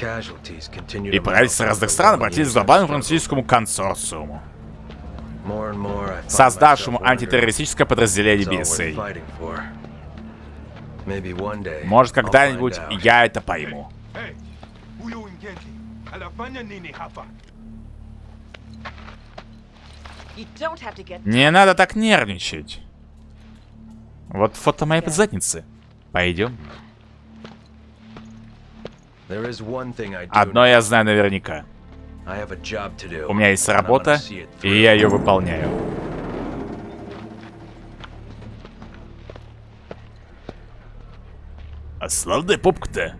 И правительства разных стран обратились к глобальному французскому консорциуму, создавшему антитеррористическое подразделение BSA. Может, когда-нибудь я это пойму. Не надо так нервничать. Вот фото моей задницы. Пойдем. Одно я знаю наверняка. У меня есть работа, и я ее выполняю. А славная попка-то.